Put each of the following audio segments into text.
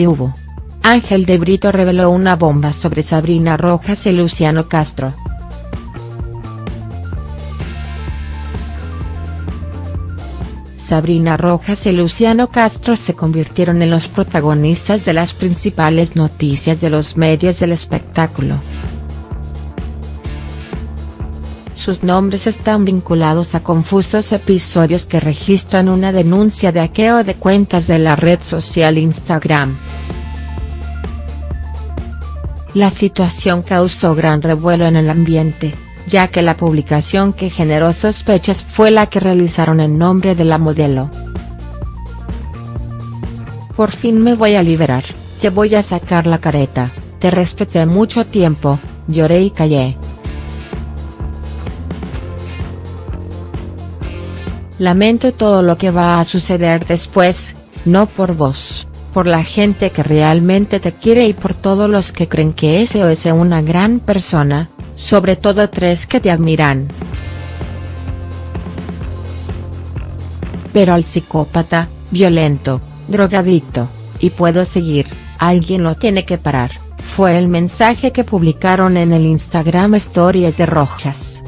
hubo. Ángel de Brito reveló una bomba sobre Sabrina Rojas y Luciano Castro. Sabrina Rojas y Luciano Castro se convirtieron en los protagonistas de las principales noticias de los medios del espectáculo. Sus nombres están vinculados a confusos episodios que registran una denuncia de hackeo de cuentas de la red social Instagram. La situación causó gran revuelo en el ambiente, ya que la publicación que generó sospechas fue la que realizaron en nombre de la modelo. Por fin me voy a liberar, te voy a sacar la careta, te respeté mucho tiempo, lloré y callé. Lamento todo lo que va a suceder después, no por vos, por la gente que realmente te quiere y por todos los que creen que ese o es una gran persona, sobre todo tres que te admiran. Pero al psicópata, violento, drogadicto, y puedo seguir, alguien lo tiene que parar, fue el mensaje que publicaron en el Instagram Stories de Rojas.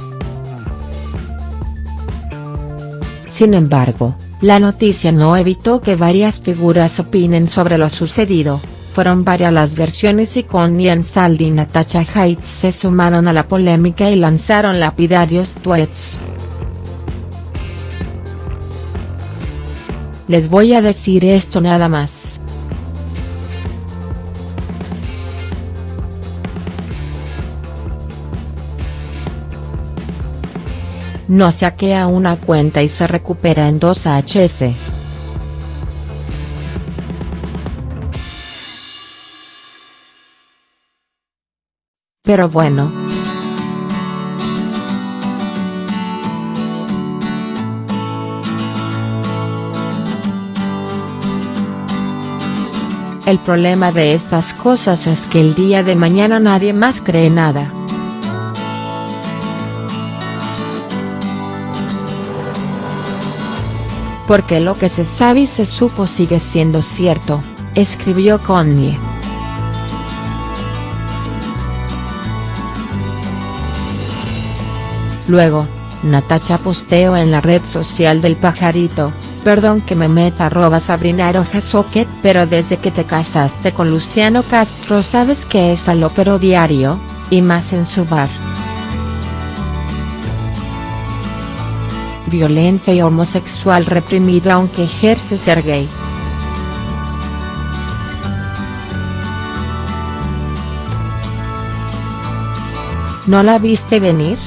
Sin embargo, la noticia no evitó que varias figuras opinen sobre lo sucedido, fueron varias las versiones y Connie Ansaldi y Natasha Heights se sumaron a la polémica y lanzaron lapidarios tweets. Les voy a decir esto nada más. No saquea una cuenta y se recupera en 2HS. Pero bueno. El problema de estas cosas es que el día de mañana nadie más cree nada. Porque lo que se sabe y se supo sigue siendo cierto, escribió Connie. Luego, Natacha posteó en la red social del pajarito, perdón que me meta arroba Sabrina Socket pero desde que te casaste con Luciano Castro sabes que es falopero diario, y más en su bar. Violento y homosexual reprimido aunque ejerce ser gay. ¿No la viste venir?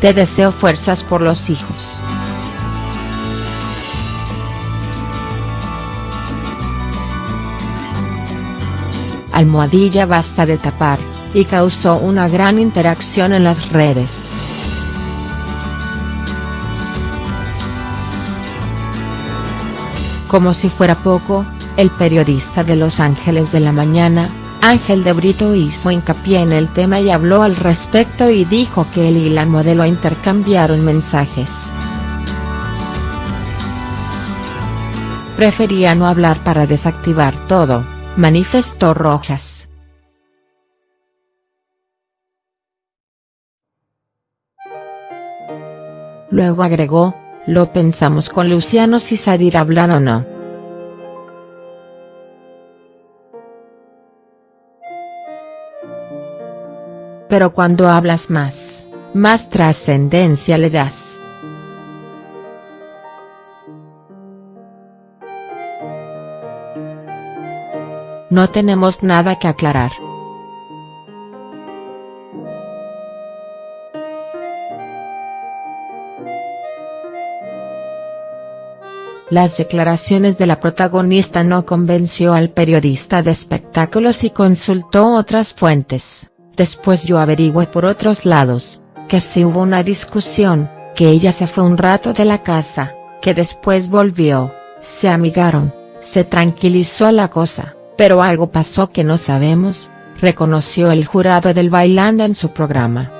Te deseo fuerzas por los hijos. Almohadilla basta de tapar, y causó una gran interacción en las redes. Como si fuera poco, el periodista de Los Ángeles de la Mañana, Ángel de Brito hizo hincapié en el tema y habló al respecto y dijo que él y la modelo intercambiaron mensajes. Prefería no hablar para desactivar todo, manifestó Rojas. Luego agregó, lo pensamos con Luciano si salir a hablar o no. Pero cuando hablas más, más trascendencia le das. No tenemos nada que aclarar. Las declaraciones de la protagonista no convenció al periodista de espectáculos y consultó otras fuentes, después yo averigüé por otros lados, que si hubo una discusión, que ella se fue un rato de la casa, que después volvió, se amigaron, se tranquilizó la cosa, pero algo pasó que no sabemos, reconoció el jurado del Bailando en su programa.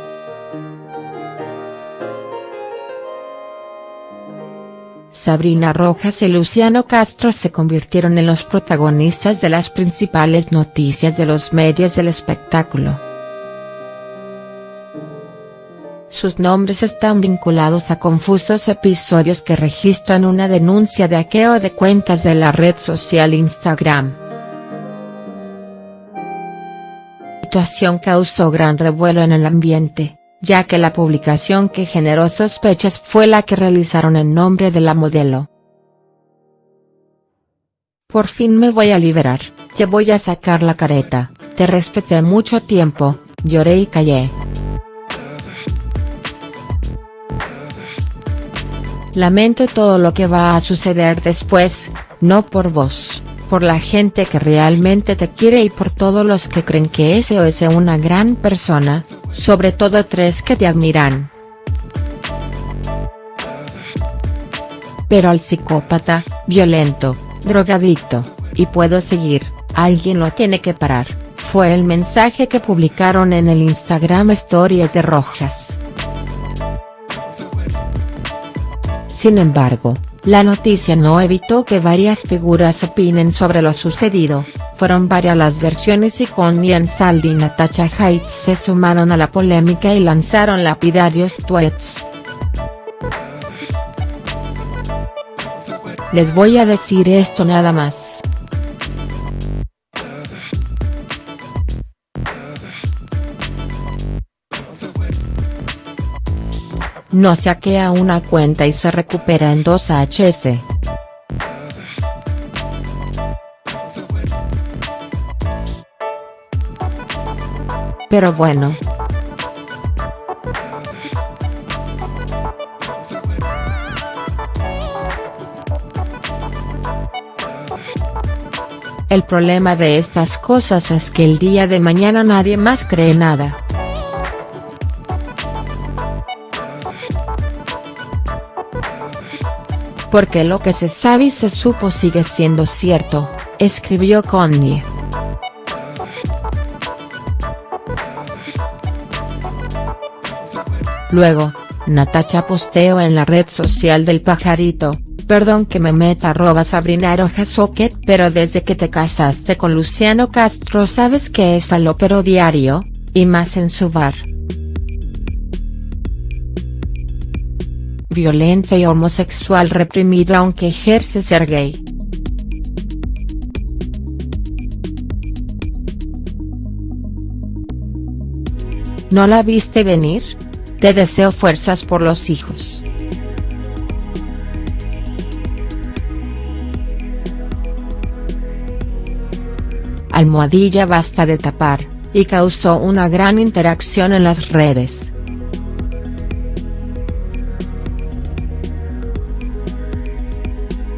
Sabrina Rojas y Luciano Castro se convirtieron en los protagonistas de las principales noticias de los medios del espectáculo. Sus nombres están vinculados a confusos episodios que registran una denuncia de hackeo de cuentas de la red social Instagram. La situación causó gran revuelo en el ambiente ya que la publicación que generó sospechas fue la que realizaron en nombre de la modelo. Por fin me voy a liberar, te voy a sacar la careta, te respeté mucho tiempo, lloré y callé. Lamento todo lo que va a suceder después, no por vos, por la gente que realmente te quiere y por todos los que creen que o es una gran persona, sobre todo tres que te admiran. Pero al psicópata, violento, drogadicto, y puedo seguir, alguien lo tiene que parar, fue el mensaje que publicaron en el Instagram Stories de Rojas. Sin embargo, la noticia no evitó que varias figuras opinen sobre lo sucedido, fueron varias las versiones y con Ian Saldi y Natasha Heights se sumaron a la polémica y lanzaron lapidarios tweets. Les voy a decir esto nada más. No se hackea una cuenta y se recupera en 2HS. Pero bueno. El problema de estas cosas es que el día de mañana nadie más cree nada. Porque lo que se sabe y se supo sigue siendo cierto, escribió Connie. Luego, Natacha posteó en la red social del pajarito, perdón que me meta arroba Sabrina Socket pero desde que te casaste con Luciano Castro sabes que es falopero diario, y más en su bar. Violento y homosexual reprimido aunque ejerce ser gay. ¿No la viste venir? Te deseo fuerzas por los hijos. Almohadilla basta de tapar, y causó una gran interacción en las redes.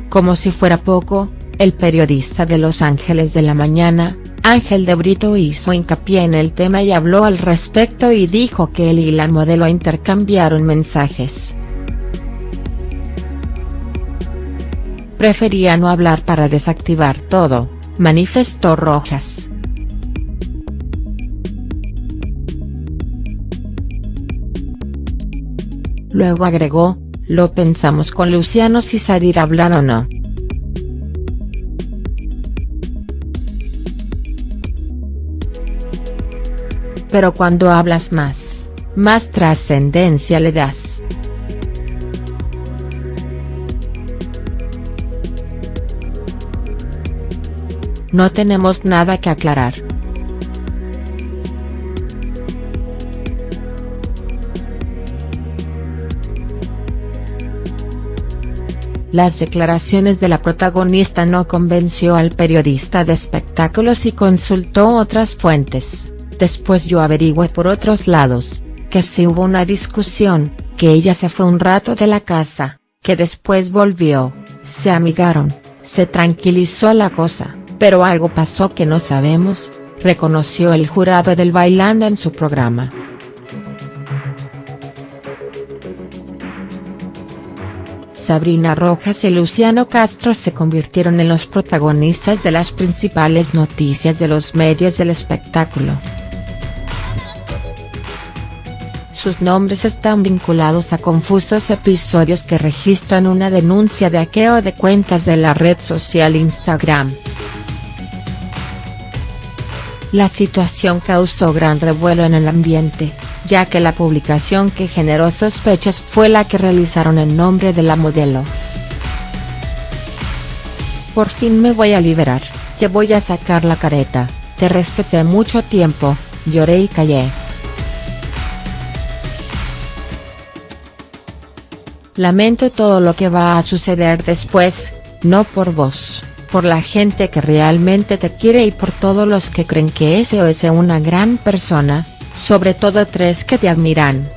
Como si fuera poco, el periodista de Los Ángeles de la Mañana, Ángel de Brito hizo hincapié en el tema y habló al respecto y dijo que él y la modelo intercambiaron mensajes. Prefería no hablar para desactivar todo, manifestó Rojas. Luego agregó, lo pensamos con Luciano si salir a hablar o no. Pero cuando hablas más, más trascendencia le das. No tenemos nada que aclarar. Las declaraciones de la protagonista no convenció al periodista de espectáculos y consultó otras fuentes. Después yo averigüé por otros lados, que si hubo una discusión, que ella se fue un rato de la casa, que después volvió, se amigaron, se tranquilizó la cosa, pero algo pasó que no sabemos, reconoció el jurado del Bailando en su programa. Sabrina Rojas y Luciano Castro se convirtieron en los protagonistas de las principales noticias de los medios del espectáculo. Sus nombres están vinculados a confusos episodios que registran una denuncia de hackeo de cuentas de la red social Instagram. La situación causó gran revuelo en el ambiente, ya que la publicación que generó sospechas fue la que realizaron en nombre de la modelo. Por fin me voy a liberar, te voy a sacar la careta, te respeté mucho tiempo, lloré y callé. Lamento todo lo que va a suceder después, no por vos por la gente que realmente te quiere y por todos los que creen que o es una gran persona, sobre todo tres que te admiran.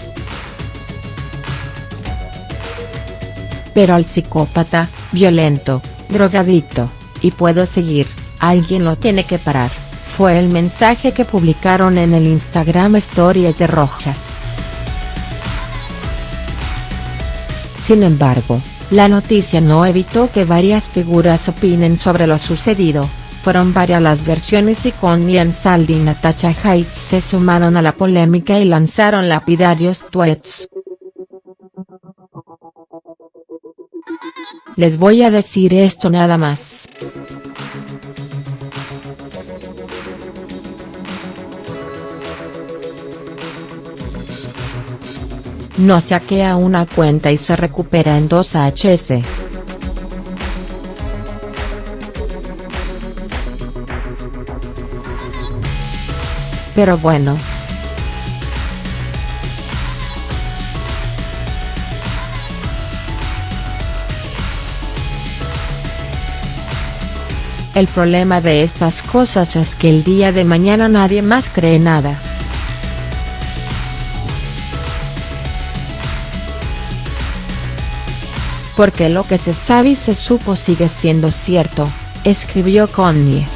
Pero al psicópata, violento, drogadicto, y puedo seguir, alguien lo tiene que parar, fue el mensaje que publicaron en el Instagram Stories de Rojas. Sin embargo, la noticia no evitó que varias figuras opinen sobre lo sucedido, fueron varias las versiones y Connie Ansaldi y Natasha Heights se sumaron a la polémica y lanzaron lapidarios tweets. Les voy a decir esto nada más. No se hackea una cuenta y se recupera en 2HS. Pero bueno. El problema de estas cosas es que el día de mañana nadie más cree nada. Porque lo que se sabe y se supo sigue siendo cierto, escribió Connie.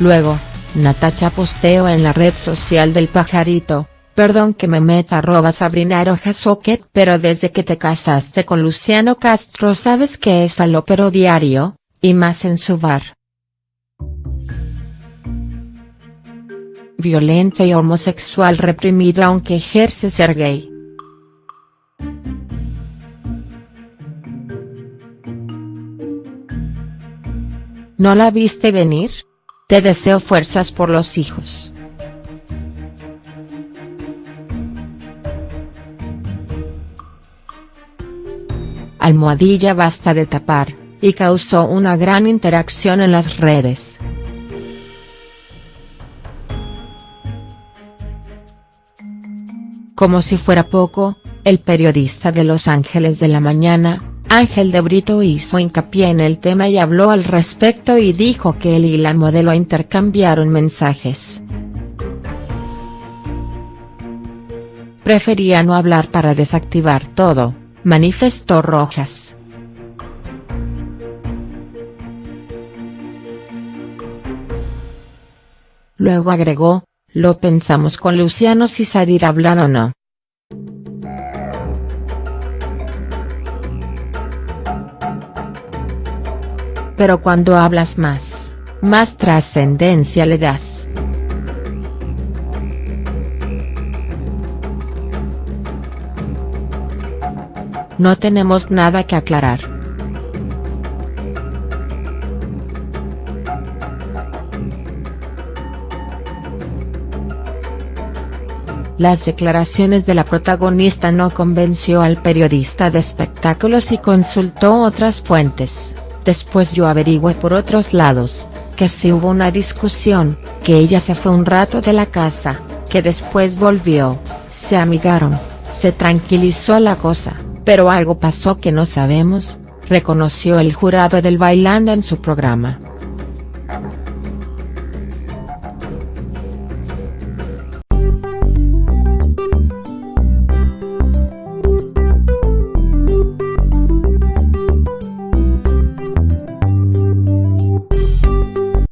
Luego, Natacha posteó en la red social del pajarito, perdón que me meta arroba Sabrina Socket pero desde que te casaste con Luciano Castro sabes que es falopero diario, y más en su bar. Violento y homosexual reprimido aunque ejerce ser gay. ¿No la viste venir? Te deseo fuerzas por los hijos. Almohadilla basta de tapar, y causó una gran interacción en las redes. Como si fuera poco, el periodista de Los Ángeles de la Mañana, Ángel de Brito hizo hincapié en el tema y habló al respecto y dijo que él y la modelo intercambiaron mensajes. Prefería no hablar para desactivar todo, manifestó Rojas. Luego agregó, lo pensamos con Luciano si salir a hablar o no. Pero cuando hablas más, más trascendencia le das. No tenemos nada que aclarar. Las declaraciones de la protagonista no convenció al periodista de espectáculos y consultó otras fuentes, después yo averigüé por otros lados, que si hubo una discusión, que ella se fue un rato de la casa, que después volvió, se amigaron, se tranquilizó la cosa, pero algo pasó que no sabemos, reconoció el jurado del Bailando en su programa.